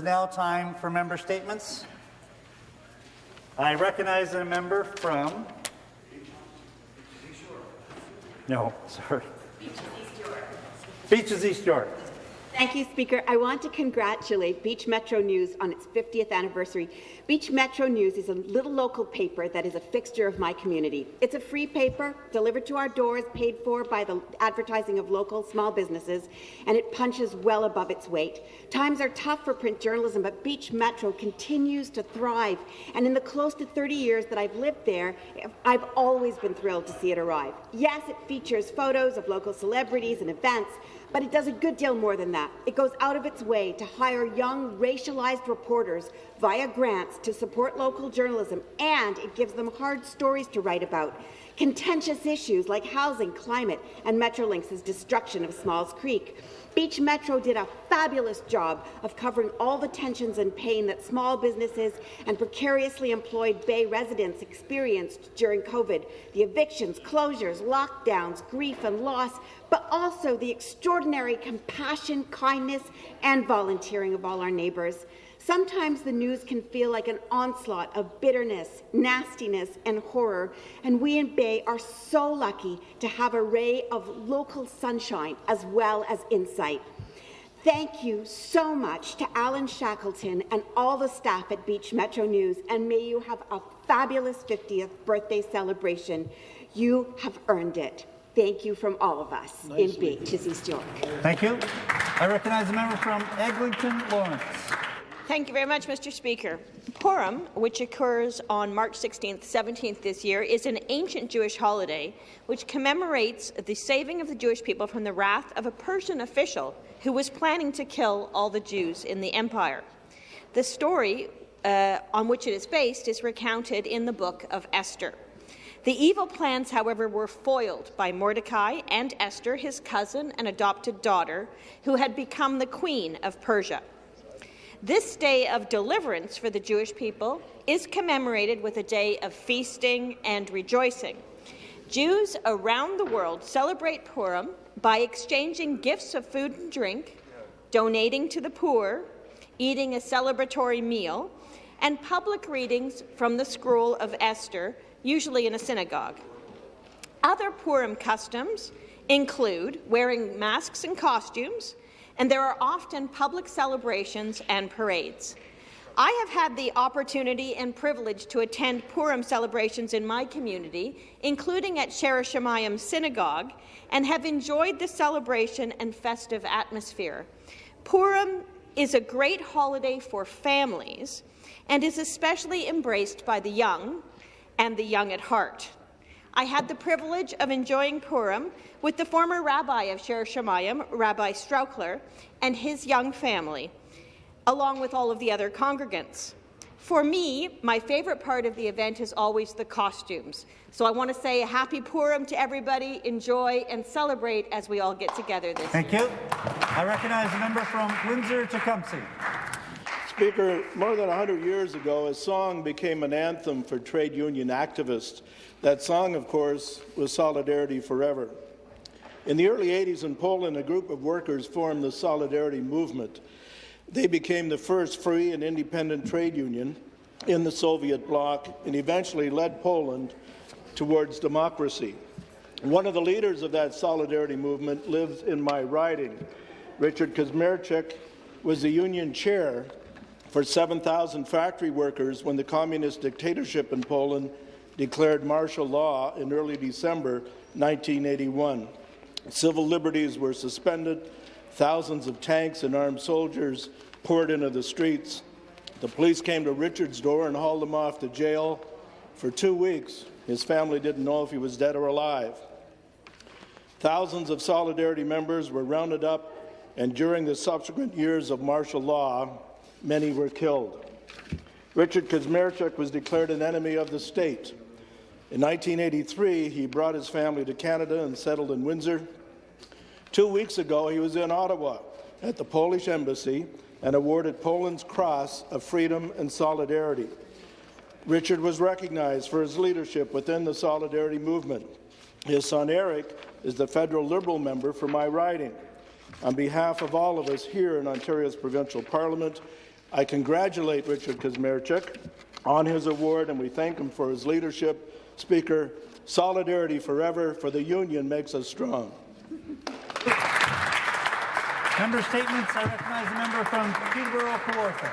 is now time for member statements. I recognize a member from... No, sorry. Beaches East York. Beaches East York. Thank you, Speaker. I want to congratulate Beach Metro News on its 50th anniversary. Beach Metro News is a little local paper that is a fixture of my community. It's a free paper, delivered to our doors, paid for by the advertising of local small businesses, and it punches well above its weight. Times are tough for print journalism, but Beach Metro continues to thrive, and in the close to 30 years that I've lived there, I've always been thrilled to see it arrive. Yes, it features photos of local celebrities and events, but it does a good deal more than that. It goes out of its way to hire young, racialized reporters via grants to support local journalism, and it gives them hard stories to write about. Contentious issues like housing, climate, and Metrolinx's destruction of Smalls Creek. Beach Metro did a fabulous job of covering all the tensions and pain that small businesses and precariously employed Bay residents experienced during COVID. The evictions, closures, lockdowns, grief and loss, but also the extraordinary compassion, kindness and volunteering of all our neighbours. Sometimes the news can feel like an onslaught of bitterness, nastiness and horror, and we in Bay are so lucky to have a ray of local sunshine as well as insight. Thank you so much to Alan Shackleton and all the staff at Beach Metro News, and may you have a fabulous 50th birthday celebration. You have earned it. Thank you from all of us Nicely. in Beaches, East York. Thank you. I recognize a member from Eglinton Lawrence. Thank you very much, Mr. Speaker. Purim, which occurs on March 16th, 17th this year, is an ancient Jewish holiday which commemorates the saving of the Jewish people from the wrath of a Persian official who was planning to kill all the Jews in the empire. The story uh, on which it is based is recounted in the book of Esther. The evil plans, however, were foiled by Mordecai and Esther, his cousin and adopted daughter, who had become the queen of Persia. This day of deliverance for the Jewish people is commemorated with a day of feasting and rejoicing. Jews around the world celebrate Purim by exchanging gifts of food and drink, donating to the poor, eating a celebratory meal, and public readings from the Scroll of Esther, usually in a synagogue. Other Purim customs include wearing masks and costumes, and there are often public celebrations and parades. I have had the opportunity and privilege to attend Purim celebrations in my community, including at Shaare Shamayim Synagogue, and have enjoyed the celebration and festive atmosphere. Purim is a great holiday for families and is especially embraced by the young and the young at heart. I had the privilege of enjoying Purim with the former rabbi of Shaare Shamayim, Rabbi Strauchler, and his young family, along with all of the other congregants. For me, my favourite part of the event is always the costumes. So I want to say a happy Purim to everybody. Enjoy and celebrate as we all get together this Thank year. Thank you. I recognize a member from Windsor-Tecumseh. Speaker, more than 100 years ago, a song became an anthem for trade union activists. That song, of course, was Solidarity Forever. In the early 80s in Poland, a group of workers formed the Solidarity Movement. They became the first free and independent trade union in the Soviet bloc and eventually led Poland towards democracy. One of the leaders of that Solidarity movement lives in my riding. Richard Kusmierczyk was the union chair for 7,000 factory workers when the communist dictatorship in Poland declared martial law in early December 1981. Civil liberties were suspended, thousands of tanks and armed soldiers poured into the streets. The police came to Richard's door and hauled him off to jail. For two weeks, his family didn't know if he was dead or alive. Thousands of Solidarity members were rounded up, and during the subsequent years of martial law, many were killed. Richard Kusmierczyk was declared an enemy of the state. In 1983, he brought his family to Canada and settled in Windsor. Two weeks ago, he was in Ottawa at the Polish Embassy and awarded Poland's Cross of Freedom and Solidarity. Richard was recognized for his leadership within the Solidarity movement. His son Eric is the federal Liberal member for my riding. On behalf of all of us here in Ontario's provincial parliament, I congratulate Richard Kusmierczyk on his award, and we thank him for his leadership. Speaker, solidarity forever, for the union makes us strong. Member statements. I recognize the member from Peterborough, Kawartha.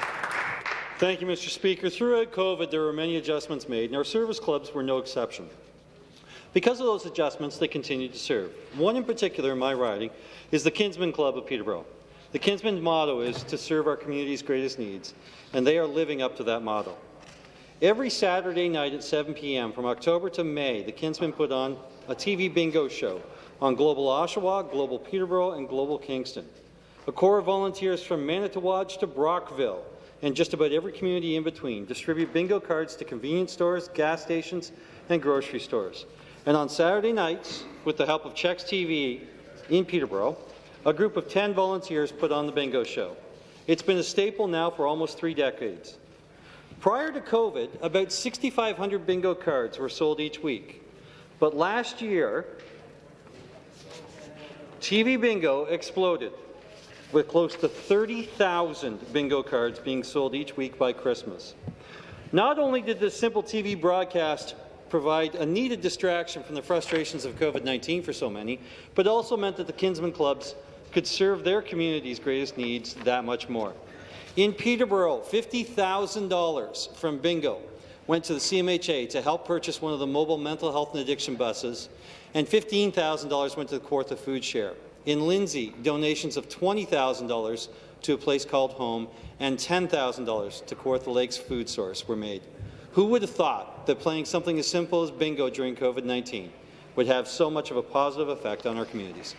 Thank you, Mr. Speaker. Throughout COVID, there were many adjustments made, and our service clubs were no exception. Because of those adjustments, they continue to serve. One in particular in my riding is the Kinsmen Club of Peterborough. The Kinsman motto is to serve our community's greatest needs, and they are living up to that motto. Every Saturday night at 7 p.m. from October to May, the Kinsmen put on a TV bingo show on Global Oshawa, Global Peterborough, and Global Kingston. A corps of volunteers from Manitouwadge to Brockville and just about every community in between distribute bingo cards to convenience stores, gas stations, and grocery stores. And on Saturday nights, with the help of CHEX TV in Peterborough, a group of 10 volunteers put on the bingo show. It's been a staple now for almost three decades. Prior to COVID, about 6,500 bingo cards were sold each week. But last year, TV bingo exploded, with close to 30,000 bingo cards being sold each week by Christmas. Not only did this simple TV broadcast provide a needed distraction from the frustrations of COVID-19 for so many, but also meant that the Kinsman Clubs could serve their community's greatest needs that much more. In Peterborough, $50,000 from Bingo went to the CMHA to help purchase one of the mobile mental health and addiction buses, and $15,000 went to the Kawartha Food Share. In Lindsay, donations of $20,000 to a place called Home and $10,000 to Kawartha Lakes Food Source were made. Who would have thought that playing something as simple as bingo during COVID-19 would have so much of a positive effect on our communities?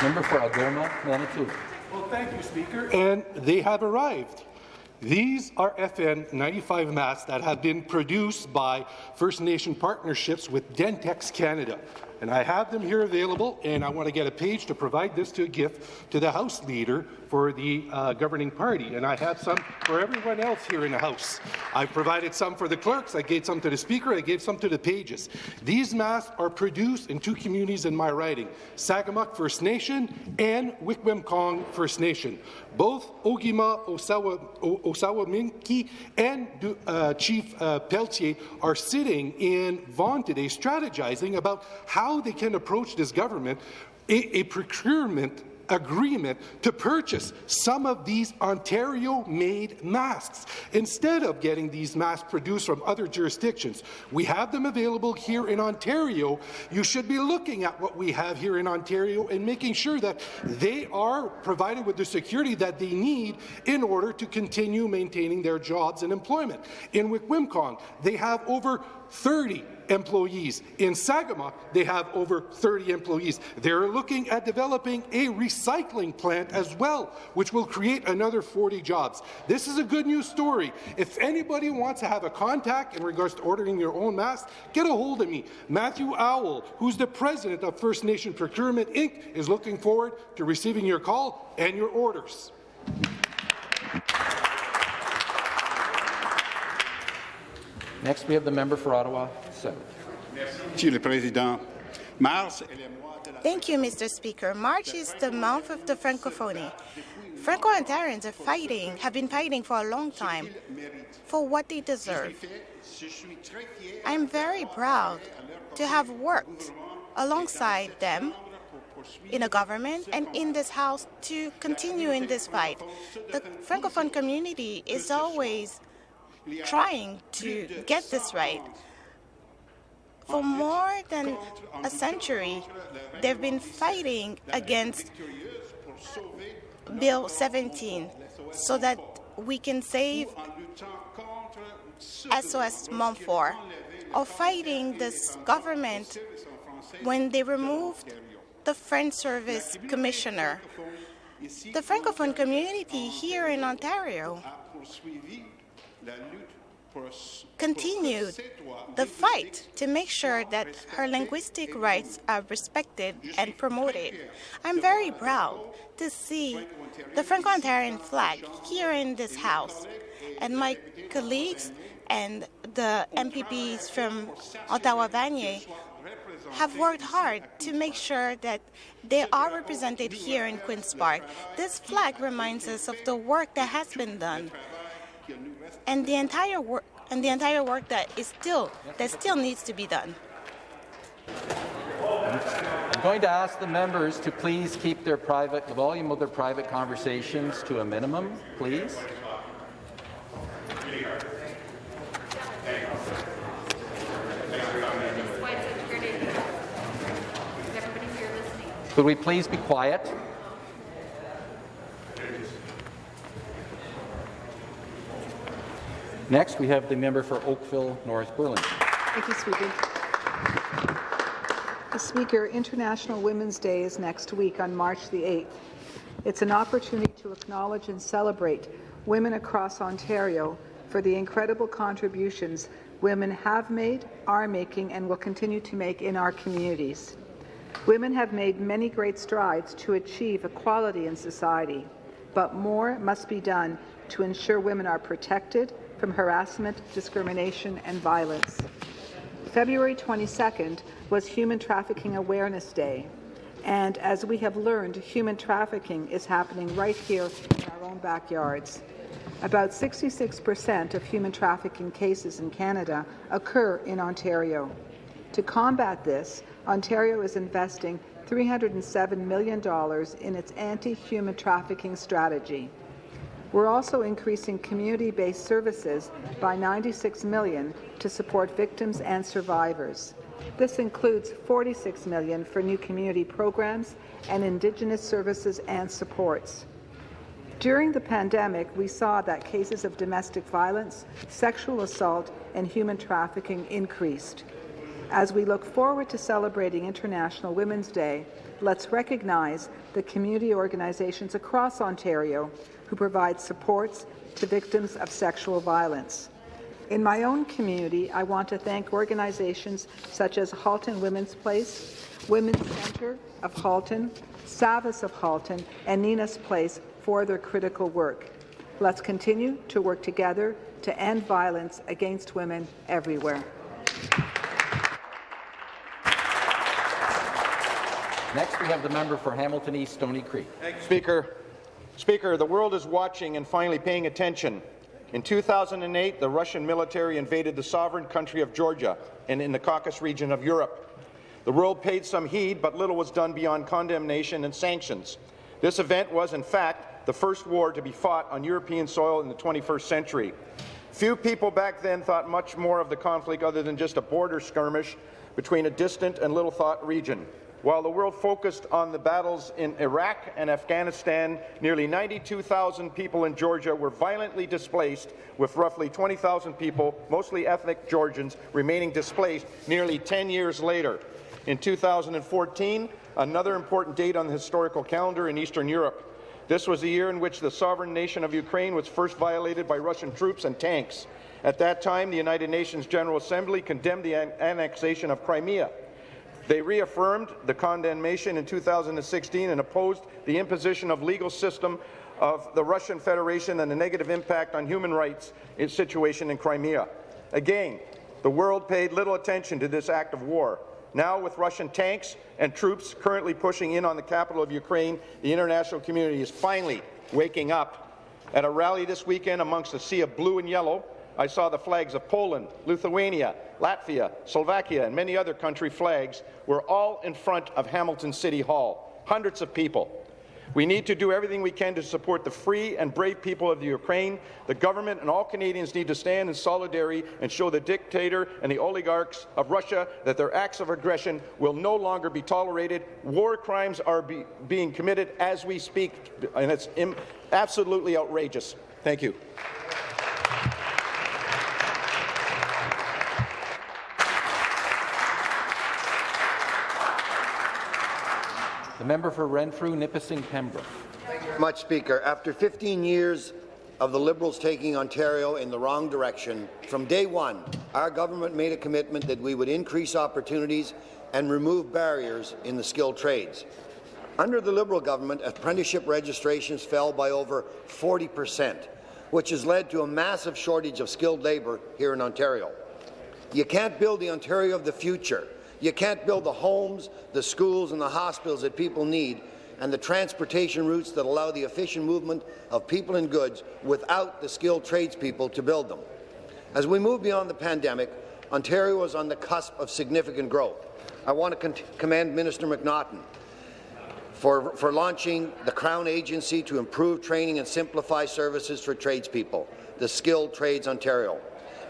Member for Algoma, Manitoulin. Well, thank you, Speaker. And they have arrived. These are FN 95 masks that have been produced by First Nation partnerships with Dentex Canada. And I have them here available, and I want to get a page to provide this to a gift to the House Leader for the uh, governing party. And I have some for everyone else here in the House. I've provided some for the clerks, I gave some to the Speaker, I gave some to the pages. These masks are produced in two communities in my riding, Sagamok First Nation and Wikwemkong First Nation. Both Ogima Osawa, Osawa Minki and uh, Chief uh, Peltier are sitting in Vaughan today strategizing about how they can approach this government a, a procurement agreement to purchase some of these Ontario-made masks instead of getting these masks produced from other jurisdictions. We have them available here in Ontario. You should be looking at what we have here in Ontario and making sure that they are provided with the security that they need in order to continue maintaining their jobs and employment. In Wikwemkong, they have over 30 employees. In Sagamok, they have over 30 employees. They're looking at developing a recycling plant as well, which will create another 40 jobs. This is a good news story. If anybody wants to have a contact in regards to ordering your own mask, get a hold of me. Matthew Owl, who's the president of First Nation Procurement Inc., is looking forward to receiving your call and your orders. Next, we have the member for Ottawa South. Monsieur le Président, Mars Thank you, Mr. Speaker. March is the month of the Francophonie. Franco-Ontarians are fighting, have been fighting for a long time for what they deserve. I'm very proud to have worked alongside them in a government and in this House to continue in this fight. The Francophone community is always trying to get this right. For more than a century, they've been fighting against Bill 17 so that we can save SOS Montfort, or fighting this government when they removed the French Service Commissioner. The Francophone community here in Ontario continued the fight to make sure that her linguistic rights are respected and promoted. I'm very proud to see the Franco-Ontarian flag here in this House, and my colleagues and the MPPs from Ottawa-Vanier have worked hard to make sure that they are represented here in Queen's Park. This flag reminds us of the work that has been done and the entire work and the entire work that is still that still needs to be done. I'm going to ask the members to please keep their private, the volume of their private conversations to a minimum, please. Could we please be quiet? Next, we have the member for Oakville North Burlington. Thank you, Speaker. Speaker, International Women's Day is next week on March the 8th. It's an opportunity to acknowledge and celebrate women across Ontario for the incredible contributions women have made, are making, and will continue to make in our communities. Women have made many great strides to achieve equality in society, but more must be done to ensure women are protected from harassment, discrimination, and violence. February 22nd was Human Trafficking Awareness Day, and as we have learned, human trafficking is happening right here in our own backyards. About 66% of human trafficking cases in Canada occur in Ontario. To combat this, Ontario is investing $307 million in its anti-human trafficking strategy. We're also increasing community-based services by 96 million to support victims and survivors. This includes 46 million for new community programs and Indigenous services and supports. During the pandemic, we saw that cases of domestic violence, sexual assault, and human trafficking increased. As we look forward to celebrating International Women's Day, let's recognize the community organizations across Ontario who provide supports to victims of sexual violence. In my own community, I want to thank organizations such as Halton Women's Place, Women's Centre of Halton, SAVIS of Halton, and Nina's Place for their critical work. Let's continue to work together to end violence against women everywhere. Next, we have the member for Hamilton East Stoney Creek. Thank you, Speaker. Speaker, the world is watching and finally paying attention. In 2008, the Russian military invaded the sovereign country of Georgia and in the Caucasus region of Europe. The world paid some heed, but little was done beyond condemnation and sanctions. This event was, in fact, the first war to be fought on European soil in the 21st century. Few people back then thought much more of the conflict other than just a border skirmish between a distant and little-thought region. While the world focused on the battles in Iraq and Afghanistan, nearly 92,000 people in Georgia were violently displaced, with roughly 20,000 people, mostly ethnic Georgians, remaining displaced nearly 10 years later. In 2014, another important date on the historical calendar in Eastern Europe. This was the year in which the sovereign nation of Ukraine was first violated by Russian troops and tanks. At that time, the United Nations General Assembly condemned the an annexation of Crimea. They reaffirmed the condemnation in 2016 and opposed the imposition of legal system of the Russian Federation and the negative impact on human rights situation in Crimea. Again, the world paid little attention to this act of war. Now, with Russian tanks and troops currently pushing in on the capital of Ukraine, the international community is finally waking up. At a rally this weekend amongst a sea of blue and yellow, I saw the flags of Poland, Lithuania, Latvia, Slovakia, and many other country flags were all in front of Hamilton City Hall. Hundreds of people. We need to do everything we can to support the free and brave people of the Ukraine. The government and all Canadians need to stand in solidarity and show the dictator and the oligarchs of Russia that their acts of aggression will no longer be tolerated. War crimes are be being committed as we speak, and it's absolutely outrageous. Thank you. The member for Renfrew, Nipissing, Pembroke. Much, Speaker. After 15 years of the Liberals taking Ontario in the wrong direction, from day one, our government made a commitment that we would increase opportunities and remove barriers in the skilled trades. Under the Liberal government, apprenticeship registrations fell by over 40 per cent, which has led to a massive shortage of skilled labour here in Ontario. You can't build the Ontario of the future You can't build the homes, the schools and the hospitals that people need and the transportation routes that allow the efficient movement of people and goods without the skilled tradespeople to build them. As we move beyond the pandemic, Ontario is on the cusp of significant growth. I want to commend Minister McNaughton for, for launching the Crown Agency to improve training and simplify services for tradespeople, the Skilled Trades Ontario,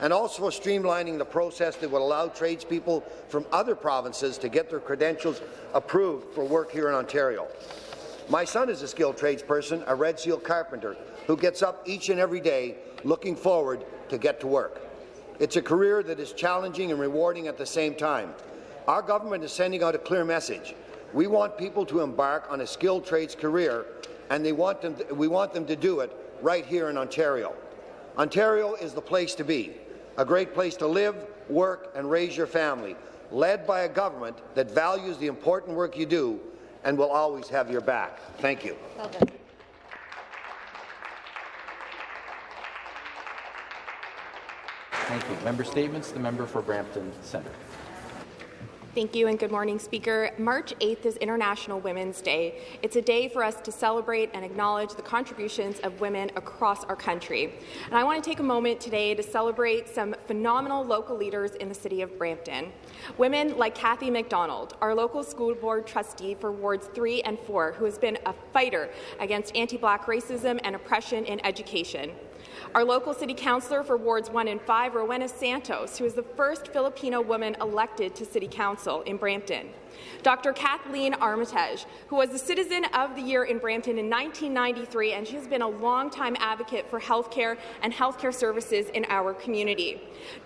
and also streamlining the process that would allow tradespeople from other provinces to get their credentials approved for work here in Ontario. My son is a skilled tradesperson, a Red Seal carpenter, who gets up each and every day looking forward to get to work. It's a career that is challenging and rewarding at the same time. Our government is sending out a clear message. We want people to embark on a skilled trades career, and want we want them to do it right here in Ontario. Ontario is the place to be, a great place to live, work, and raise your family, led by a government that values the important work you do and will always have your back. Thank you. Well. Thank you. Member statements. The member for Brampton Centre. Thank you and good morning, Speaker. March 8th is International Women's Day. It's a day for us to celebrate and acknowledge the contributions of women across our country. And I want to take a moment today to celebrate some phenomenal local leaders in the city of Brampton. Women like Kathy McDonald, our local school board trustee for wards 3 and 4, who has been a fighter against anti-black racism and oppression in education. Our local city councillor for wards 1 and 5, Rowena Santos, who is the first Filipino woman elected to city council in Brampton. Dr. Kathleen Armitage, who was the Citizen of the Year in Brampton in 1993, and she has been a longtime advocate for healthcare and healthcare services in our community.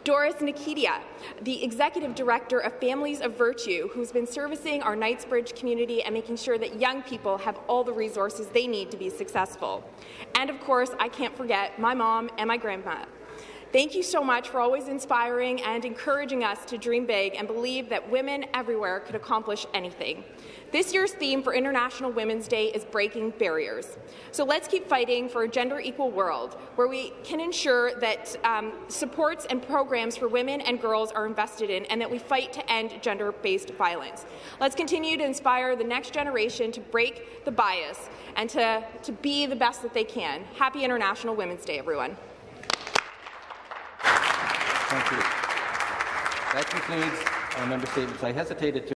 Doris Nikitia, the Executive Director of Families of Virtue, who's been servicing our Knightsbridge community and making sure that young people have all the resources they need to be successful. And of course, I can't forget my mom and my grandma. Thank you so much for always inspiring and encouraging us to dream big and believe that women everywhere could accomplish anything. This year's theme for International Women's Day is breaking barriers. So let's keep fighting for a gender equal world where we can ensure that um, supports and programs for women and girls are invested in and that we fight to end gender-based violence. Let's continue to inspire the next generation to break the bias and to, to be the best that they can. Happy International Women's Day, everyone. Thank you. That concludes our member statements. I hesitated to